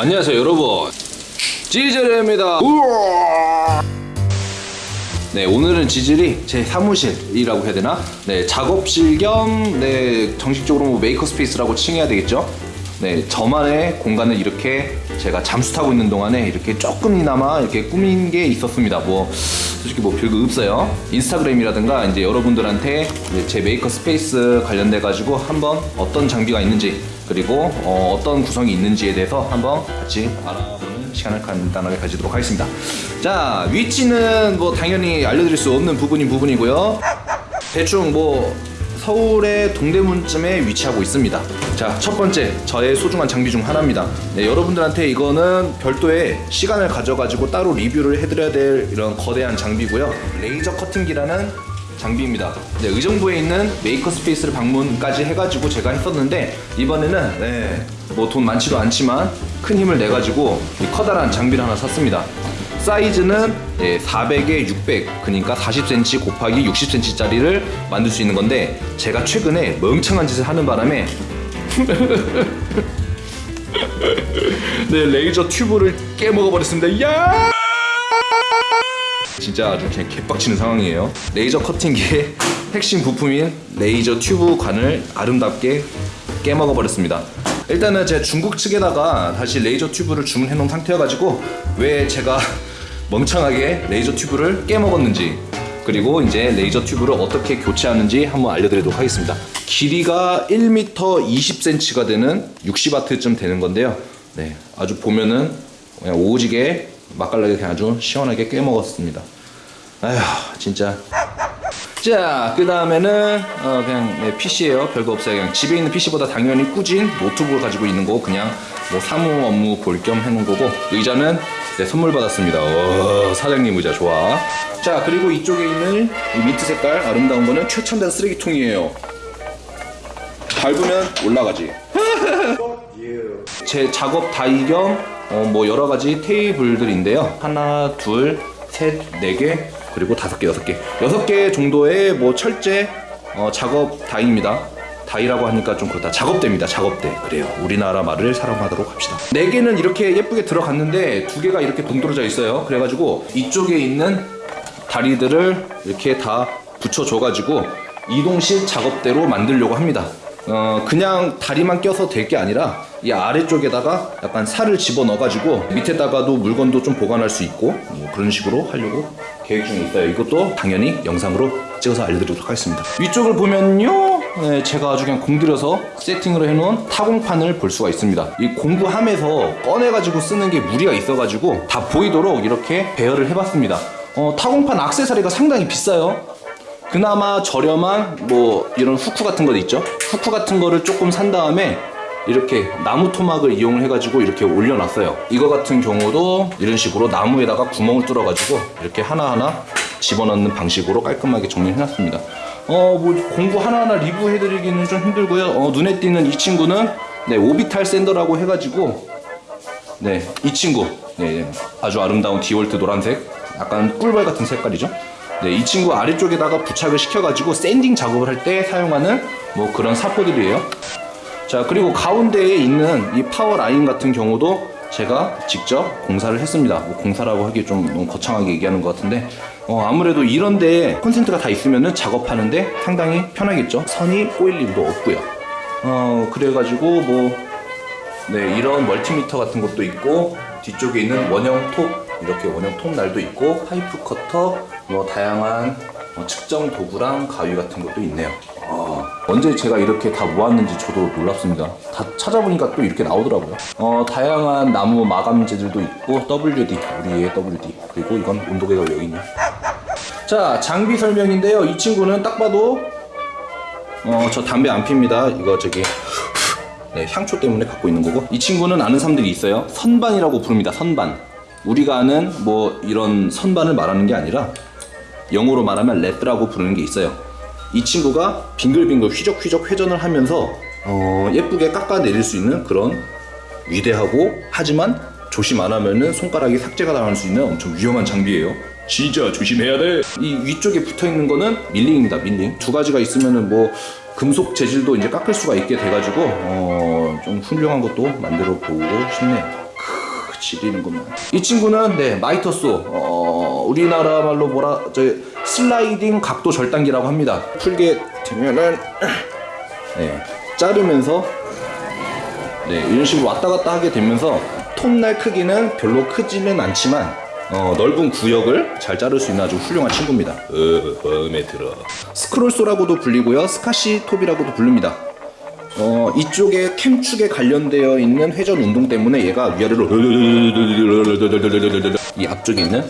안녕하세요 여러분. 지젤입니다. 네 오늘은 지젤이 제 사무실이라고 해야 되나? 네 작업실 겸 네, 정식적으로 뭐 maker space라고 칭해야 되겠죠 네 저만의 공간을 이렇게 제가 잠수 타고 있는 동안에 이렇게 조금이나마 이렇게 꾸민 게 있었습니다 뭐 솔직히 뭐 별거 없어요 인스타그램이라든가 이제 여러분들한테 이제 제 maker space 관련돼 가지고 한번 어떤 장비가 있는지 그리고 어, 떤 구성이 있는지에 대해서 한번 같이 알아보는 시간을 간단하게 가지도록 하겠습니다. 자, 위치는 뭐 당연히 알려드릴 수 없는 부분인 부분이고요. 대충 뭐 서울의 동대문쯤에 위치하고 있습니다. 자, 첫 번째 저의 소중한 장비 중 하나입니다. 네, 여러분들한테 이거는 별도의 시간을 가져가지고 따로 리뷰를 해드려야 될 이런 거대한 장비고요. 레이저 커팅기라는 장비입니다. 네, 의정부에 있는 maker space를 방문까지 해가지고 제가 했었는데 이번에는 네, 뭐 돈 많지도 않지만 큰 힘을 내가지고 이 커다란 장비를 하나 샀습니다. 사이즈는 네, 400에 600 그러니까 40cm 곱하기 60cm짜리를 만들 수 있는 건데 제가 최근에 멍청한 짓을 하는 바람에 네 레이저 튜브를 깨먹어 버렸습니다. 야! 진짜 아주 그냥 개빡치는 상황이에요. 레이저 커팅기의 핵심 부품인 레이저 튜브 관을 아름답게 깨먹어 버렸습니다. 일단은 제가 중국 측에다가 다시 레이저 튜브를 주문해 놓은 상태여가지고 왜 제가 멍청하게 레이저 튜브를 깨먹었는지 그리고 이제 레이저 튜브를 어떻게 교체하는지 한번 알려드리도록 하겠습니다. 길이가 1m 20cm가 되는 60W쯤 되는 건데요. 네, 아주 보면은 그냥 오지게 맛깔나게 그냥 아주 시원하게 깨먹었습니다. 아휴 진짜 자, 그 다음에는 어, 그냥 네, PC예요. 별거 없어요. 그냥 집에 있는 PC보다 당연히 꾸진 노트북을 가지고 있는 거 그냥 뭐 사무 업무 볼 겸 해놓은 거고 의자는 네, 선물 받았습니다. 오, 사장님 의자 좋아. 자, 그리고 이쪽에 있는 이 민트 색깔 아름다운 거는 최첨단 쓰레기통이에요. 밟으면 올라가지. 제 작업 다이 겸 어, 뭐 여러 가지 테이블들인데요. 하나, 둘, 셋, 네 개, 그리고 다섯 개, 여섯 개, 여섯 개 정도의 뭐 철제 어, 작업 다이입니다. 다이라고 하니까 좀 그렇다. 작업대입니다. 작업대. 그래요. 우리나라 말을 사랑하도록 합시다. 네 개는 이렇게 예쁘게 들어갔는데 두 개가 이렇게 동떨어져 있어요. 그래가지고 이쪽에 있는 다리들을 이렇게 다 붙여줘가지고 이동식 작업대로 만들려고 합니다. 어, 그냥 다리만 껴서 될 게 아니라 이 아래쪽에다가 약간 살을 집어 넣어가지고 밑에다가도 물건도 좀 보관할 수 있고 뭐 그런 식으로 하려고 계획 중에 있어요. 이것도 당연히 영상으로 찍어서 알려드리도록 하겠습니다. 위쪽을 보면요. 네, 제가 아주 그냥 공들여서 세팅으로 해놓은 타공판을 볼 수가 있습니다. 이 공구함에서 꺼내가지고 쓰는 게 무리가 있어가지고 다 보이도록 이렇게 배열을 해봤습니다. 어, 타공판 악세사리가 상당히 비싸요. 그나마 저렴한 뭐 이런 후크 같은 거 있죠 후크 같은 거를 조금 산 다음에 이렇게 나무 토막을 이용을 해가지고 이렇게 올려놨어요 이거 같은 경우도 이런 식으로 나무에다가 구멍을 뚫어가지고 이렇게 하나하나 집어넣는 방식으로 깔끔하게 정리해놨습니다 어 뭐 공구 하나하나 리뷰해드리기는 좀 힘들고요 어, 눈에 띄는 이 친구는 네 오비탈 샌더라고 해가지고 네 이 친구 네 아주 아름다운 디월트 노란색 약간 꿀벌 같은 색깔이죠 네, 이 친구 아래쪽에다가 부착을 시켜가지고 샌딩 작업을 할 때 사용하는 뭐 그런 사포들이에요. 자, 그리고 가운데에 있는 이 power line 같은 경우도 제가 직접 공사를 했습니다. 뭐 공사라고 하기 좀 너무 거창하게 얘기하는 것 같은데 어, 아무래도 이런 데에 콘센트가 다 있으면은 작업하는데 상당히 편하겠죠. 선이 꼬일 일도 없고요. 어, 그래가지고 뭐 네, 이런 멀티미터 같은 것도 있고 뒤쪽에 있는 원형 톱 이렇게 원형 톱 날도 있고 파이프 커터 뭐 다양한 뭐 측정 도구랑 가위 같은 것도 있네요 어, 언제 제가 이렇게 다 모았는지 저도 놀랍습니다. 다 찾아보니까 또 이렇게 나오더라고요. 어, 다양한 나무 마감재들도 있고 WD 우리의 WD 그리고 이건 온도계가 여기 있네 자 장비 설명인데요. 이 친구는 딱 봐도 어, 저 담배 안 핍니다. 이거 저기 네, 향초 때문에 갖고 있는 거고. 이 친구는 아는 사람들이 있어요. 선반이라고 부릅니다. 선반. 우리가 아는 뭐 이런 선반을 말하는 게 아니라 영어로 말하면 레드라고 부르는 게 있어요 이 친구가 빙글빙글 휘적휘적 회전을 하면서 어, 예쁘게 깎아내릴 수 있는 그런 위대하고 하지만 조심 안 하면은 손가락이 삭제가 당할 수 있는 엄청 위험한 장비예요. 진짜 조심해야 돼이 위쪽에 붙어있는 거는 밀링입니다 밀링. 두 가지가 있으면은 뭐 금속 재질도 이제 깎을 수가 있게 돼가지고 어, 좀 훌륭한 것도 만들어 보고 싶네요. 지리는 것만. 이 친구는 네 마이터소. 어, 우리나라 말로 뭐라 저 슬라이딩 각도 절단기라고 합니다. 풀게 되면은 네 자르면서 네 이런 식으로 왔다 갔다 하게 되면서 톱날 크기는 별로 크지는 않지만 어, 넓은 구역을 잘 자를 수 있는 아주 훌륭한 친구입니다. 어, 마음에 들어. scroll saw라고도 불리고요, 스카시 톱이라고도 부릅니다. 어, 이쪽에 캠축에 관련되어 있는 회전 운동 때문에 얘가 위아래로 이 앞쪽에 있는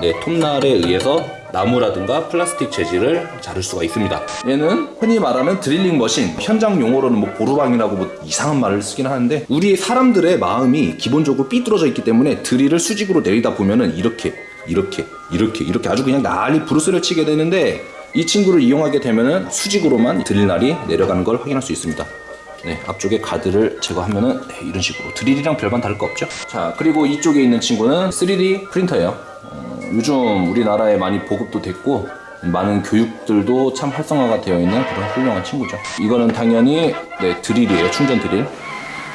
네, 톱날에 의해서 나무라든가 플라스틱 재질을 자를 수가 있습니다. 얘는 흔히 말하는 드릴링 머신, 현장 용어로는 뭐 보루방이라고 뭐 이상한 말을 쓰긴 하는데 우리 사람들의 마음이 기본적으로 삐뚤어져 있기 때문에 드릴을 수직으로 내리다 보면은 이렇게 이렇게 이렇게 이렇게 아주 그냥 난리 브루스를 치게 되는데 이 친구를 이용하게 되면은 수직으로만 드릴 날이 내려가는 걸 확인할 수 있습니다. 네, 앞쪽에 가드를 제거하면은 네, 이런 식으로 드릴이랑 별반 다를 거 없죠. 자, 그리고 이쪽에 있는 친구는 3D 프린터예요. 어, 요즘 우리나라에 많이 보급도 됐고 많은 교육들도 참 활성화가 되어 있는 그런 훌륭한 친구죠. 이거는 당연히 네, 드릴이에요. 충전 드릴.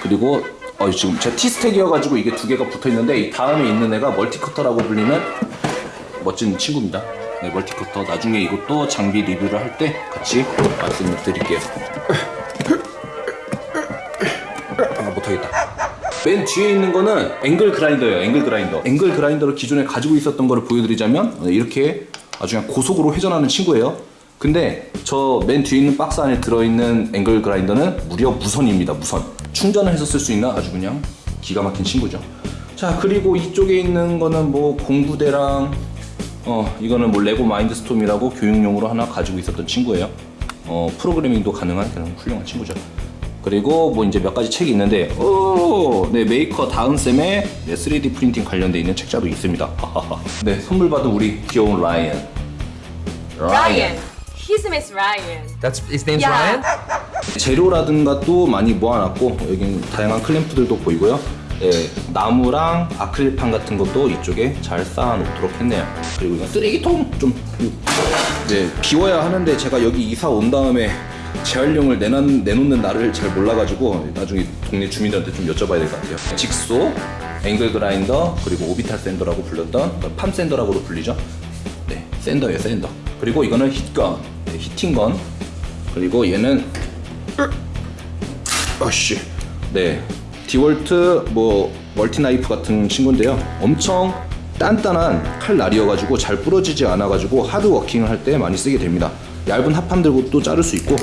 그리고 어, 지금 제 티스택이어가지고 이게 두 개가 붙어 있는데 이 다음에 있는 애가 multi cutter라고 불리는 멋진 친구입니다. 네, multi cutter 나중에 이것도 장비 리뷰를 할 때 같이 말씀을 드릴게요. 맨 뒤에 있는 거는 angle grinder예요. angle grinder. angle grinder를 기존에 가지고 있었던 거를 보여드리자면 네, 이렇게 아주 그냥 고속으로 회전하는 친구예요. 근데 저 맨 뒤에 있는 박스 안에 들어있는 angle grinder는 무려 무선입니다. 무선. 충전을 해서 쓸 수 있는 아주 그냥 기가 막힌 친구죠. 자 그리고 이쪽에 있는 거는 뭐 공구대랑 어 이거는 뭐 레고 마인드스톰이라고 교육용으로 하나 가지고 있었던 친구예요. 어 프로그래밍도 가능한 그런 훌륭한 친구죠. 그리고 뭐 이제 몇 가지 책이 있는데 오, 네 메이커 다은쌤에 네, 3D 프린팅 관련돼 있는 책자도 있습니다. 네 선물 받은 우리 귀여운 라이언. Ryan. His name is Ryan. That's his name's Yeah. Ryan. 재료라든가 또 많이 모아놨고 여기 다양한 클램프들도 보이고요. 네, 나무랑 아크릴판 같은 것도 이쪽에 잘 쌓아놓도록 했네요. 그리고 이건 쓰레기통 좀 네, 비워야 하는데 제가 여기 이사 온 다음에 재활용을 내놓, 내놓는 날을 잘 몰라가지고 나중에 동네 주민들한테 좀 여쭤봐야 될 것 같아요. 직소, 앵글 그라인더, 그리고 오비탈 샌더라고 불렸던 팜 샌더라고도 불리죠. 네, 샌더예요, 샌더. 그리고 이거는 heat gun, 네, heating gun. 그리고 얘는 아씨 네 디월트 뭐 multi knife 같은 친구인데요 엄청 단단한 칼날이어가지고 잘 부러지지 않아가지고 hard working을 할 때 많이 쓰게 됩니다 얇은 합판 들고 또 자를 수 있고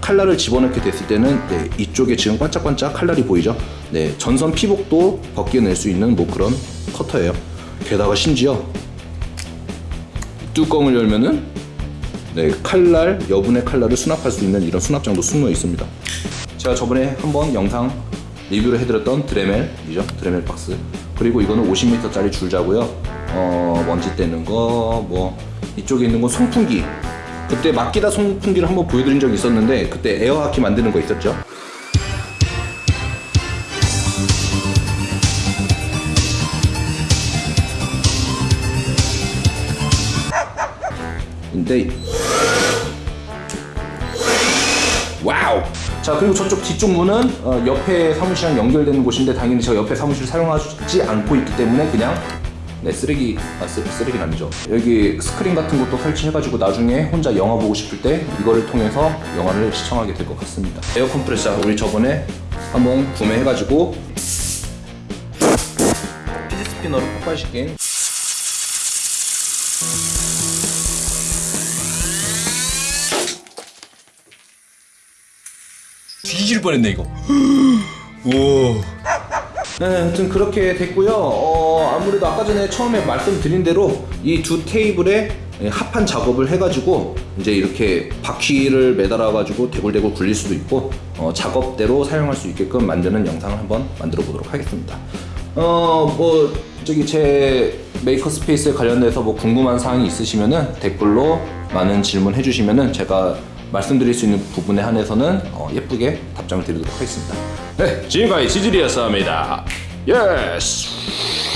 칼날을 집어넣게 됐을 때는 네, 이쪽에 지금 반짝반짝 칼날이 보이죠 네 전선 피복도 벗겨낼 수 있는 뭐 그런 커터예요 게다가 심지어 뚜껑을 열면은 네, 칼날, 여분의 칼날을 수납할 수 있는 이런 수납장도 숨어 있습니다. 제가 저번에 한번 영상 리뷰를 해드렸던 드레멜이죠. 드레멜 박스. 그리고 이거는 50m짜리 줄자고요. 어, 먼지 떼는 거, 뭐 이쪽에 있는 건 송풍기. 그때 마끼다 송풍기를 한번 보여드린 적이 있었는데 그때 air hockey 만드는 거 있었죠. 근데 wow. 자 그리고 저쪽 뒤쪽 문은 어, 옆에 사무실이랑 연결되는 곳인데 당연히 제가 옆에 사무실 사용하지 않고 있기 때문에 그냥 네 쓰레기 아 쓰, 쓰레기는 아니죠. 여기 스크린 같은 것도 설치해가지고 나중에 혼자 영화 보고 싶을 때 이거를 통해서 영화를 시청하게 될 것 같습니다. air compressor 우리 저번에 한번 구매해가지고 fidget spinner로 폭발시킨 뒤질 뻔했네 이거. 오. 네, 아무튼 그렇게 됐고요. 어, 아무래도 아까 전에 처음에 말씀드린 대로 이 두 테이블에 합판 작업을 해가지고 이제 이렇게 바퀴를 매달아가지고 대굴대굴 굴릴 수도 있고 어, 작업대로 사용할 수 있게끔 만드는 영상을 한번 만들어 보도록 하겠습니다. 어, 뭐 저기 제 maker space에 관련돼서 뭐 궁금한 사항이 있으시면은 댓글로 많은 질문 해주시면은 제가 말씀드릴 수 있는 부분에 한해서는 어, 예쁘게 답장을 드리도록 하겠습니다. 네, 지금까지 지질이었습니다. yes.